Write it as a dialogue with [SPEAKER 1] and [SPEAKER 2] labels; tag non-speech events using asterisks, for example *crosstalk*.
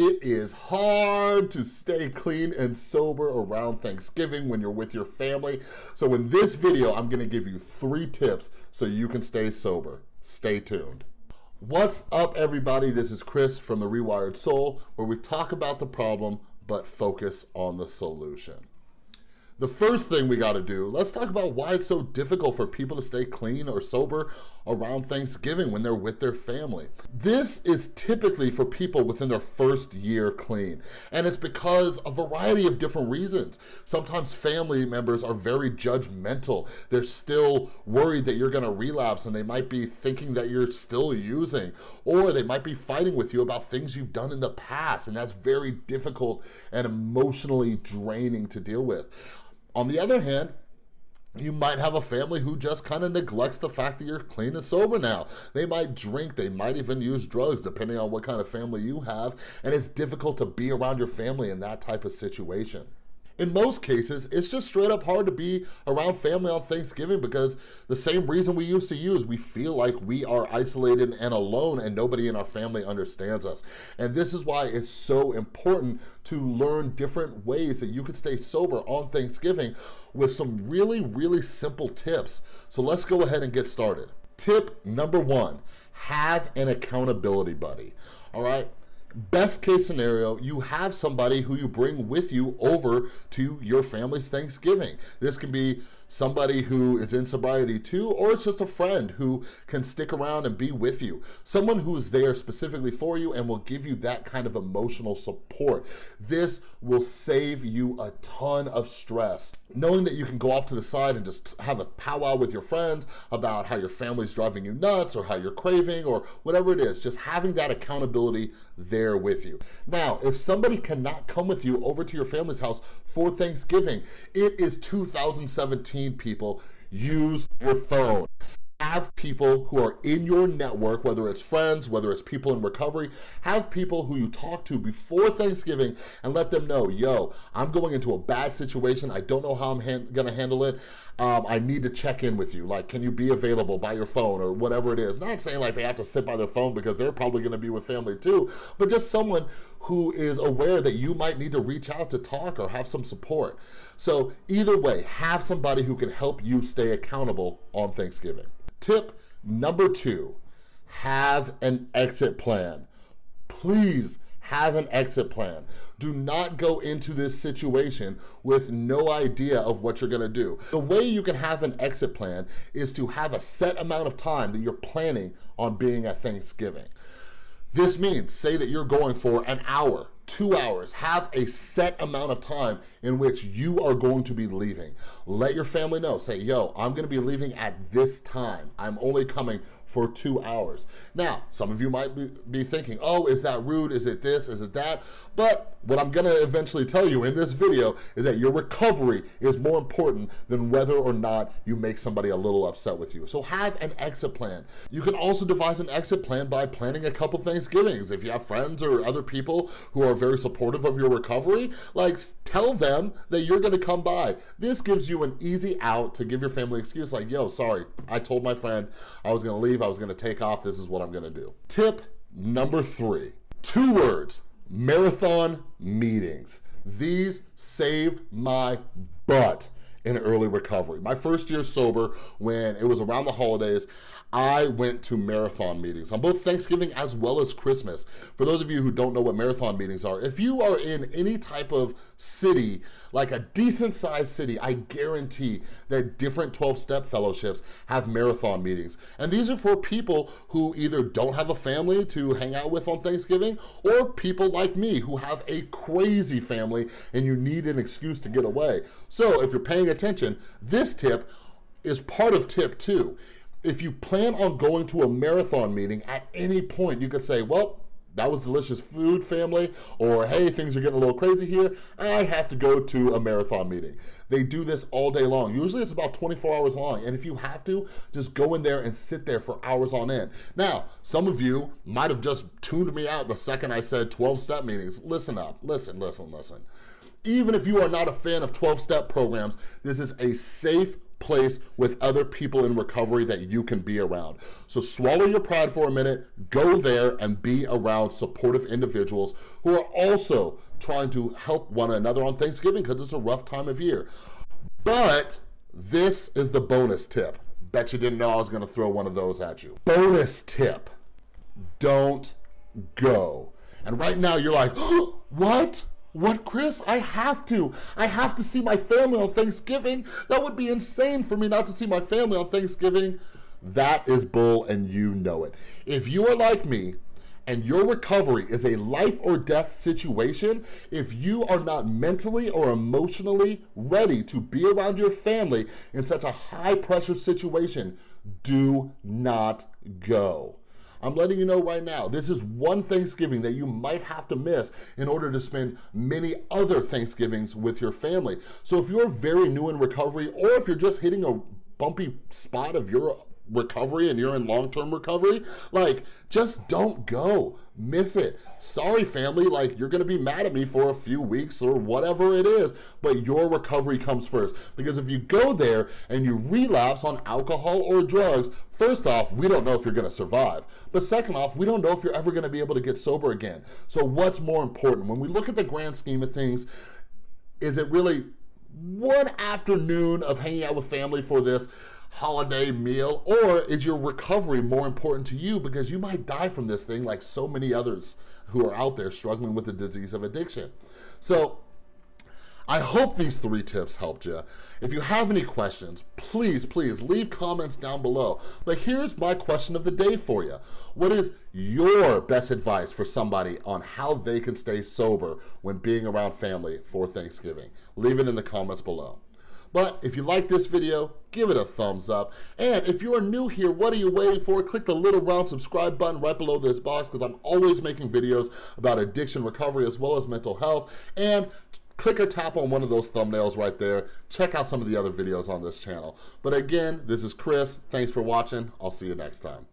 [SPEAKER 1] it is hard to stay clean and sober around Thanksgiving when you're with your family. So in this video, I'm gonna give you three tips so you can stay sober. Stay tuned. What's up everybody? This is Chris from The Rewired Soul, where we talk about the problem, but focus on the solution. The first thing we gotta do, let's talk about why it's so difficult for people to stay clean or sober around Thanksgiving when they're with their family. This is typically for people within their first year clean, and it's because a variety of different reasons. Sometimes family members are very judgmental. They're still worried that you're gonna relapse and they might be thinking that you're still using, or they might be fighting with you about things you've done in the past, and that's very difficult and emotionally draining to deal with. On the other hand, you might have a family who just kind of neglects the fact that you're clean and sober now. They might drink, they might even use drugs, depending on what kind of family you have, and it's difficult to be around your family in that type of situation in most cases, it's just straight up hard to be around family on Thanksgiving because the same reason we used to use, we feel like we are isolated and alone and nobody in our family understands us. And this is why it's so important to learn different ways that you can stay sober on Thanksgiving with some really, really simple tips. So let's go ahead and get started. Tip number one, have an accountability buddy, all right? Best case scenario, you have somebody who you bring with you over to your family's Thanksgiving. This can be somebody who is in sobriety too, or it's just a friend who can stick around and be with you. Someone who's there specifically for you and will give you that kind of emotional support. This will save you a ton of stress. Knowing that you can go off to the side and just have a powwow with your friends about how your family's driving you nuts or how you're craving or whatever it is, just having that accountability there with you. Now, if somebody cannot come with you over to your family's house for Thanksgiving, it is 2017 people, use your phone have people who are in your network, whether it's friends, whether it's people in recovery, have people who you talk to before Thanksgiving and let them know, yo, I'm going into a bad situation. I don't know how I'm gonna handle it. Um, I need to check in with you. Like, can you be available by your phone or whatever it is? Not saying like they have to sit by their phone because they're probably gonna be with family too, but just someone who is aware that you might need to reach out to talk or have some support. So either way, have somebody who can help you stay accountable on Thanksgiving. Tip number two, have an exit plan. Please have an exit plan. Do not go into this situation with no idea of what you're gonna do. The way you can have an exit plan is to have a set amount of time that you're planning on being at Thanksgiving. This means, say that you're going for an hour, two hours, have a set amount of time in which you are going to be leaving. Let your family know, say, yo, I'm gonna be leaving at this time. I'm only coming for two hours. Now, some of you might be, be thinking, oh, is that rude? Is it this? Is it that? But what I'm gonna eventually tell you in this video is that your recovery is more important than whether or not you make somebody a little upset with you. So have an exit plan. You can also devise an exit plan by planning a couple Thanksgivings. If you have friends or other people who are very supportive of your recovery, like tell them that you're gonna come by. This gives you an easy out to give your family excuse like, yo, sorry, I told my friend I was gonna leave, I was gonna take off, this is what I'm gonna do. Tip number three, two words, marathon meetings. These saved my butt in early recovery. My first year sober, when it was around the holidays, I went to marathon meetings on both Thanksgiving as well as Christmas. For those of you who don't know what marathon meetings are, if you are in any type of city, like a decent sized city, I guarantee that different 12-step fellowships have marathon meetings. And these are for people who either don't have a family to hang out with on Thanksgiving or people like me who have a crazy family and you need an excuse to get away. So if you're paying attention, this tip is part of tip two if you plan on going to a marathon meeting at any point, you could say, well, that was delicious food, family, or hey, things are getting a little crazy here. I have to go to a marathon meeting. They do this all day long. Usually it's about 24 hours long. And if you have to, just go in there and sit there for hours on end. Now, some of you might have just tuned me out the second I said 12 step meetings. Listen up, listen, listen, listen. Even if you are not a fan of 12 step programs, this is a safe place with other people in recovery that you can be around. So swallow your pride for a minute, go there and be around supportive individuals who are also trying to help one another on Thanksgiving because it's a rough time of year. But this is the bonus tip. Bet you didn't know I was gonna throw one of those at you. Bonus tip, don't go. And right now you're like, oh, *gasps* what? What, Chris? I have to. I have to see my family on Thanksgiving. That would be insane for me not to see my family on Thanksgiving. That is bull and you know it. If you are like me, and your recovery is a life or death situation, if you are not mentally or emotionally ready to be around your family in such a high pressure situation, do not go. I'm letting you know right now, this is one Thanksgiving that you might have to miss in order to spend many other Thanksgivings with your family. So if you're very new in recovery, or if you're just hitting a bumpy spot of your recovery and you're in long-term recovery, like just don't go, miss it. Sorry family, like you're gonna be mad at me for a few weeks or whatever it is, but your recovery comes first. Because if you go there and you relapse on alcohol or drugs, First off, we don't know if you're gonna survive. But second off, we don't know if you're ever gonna be able to get sober again. So what's more important? When we look at the grand scheme of things, is it really one afternoon of hanging out with family for this holiday meal or is your recovery more important to you because you might die from this thing like so many others who are out there struggling with the disease of addiction. So I hope these three tips helped you. If you have any questions, please, please leave comments down below. But here's my question of the day for you. What is your best advice for somebody on how they can stay sober when being around family for Thanksgiving? Leave it in the comments below. But if you like this video, give it a thumbs up. And if you are new here, what are you waiting for? Click the little round subscribe button right below this box because I'm always making videos about addiction recovery as well as mental health. And click or tap on one of those thumbnails right there. Check out some of the other videos on this channel. But again, this is Chris. Thanks for watching. I'll see you next time.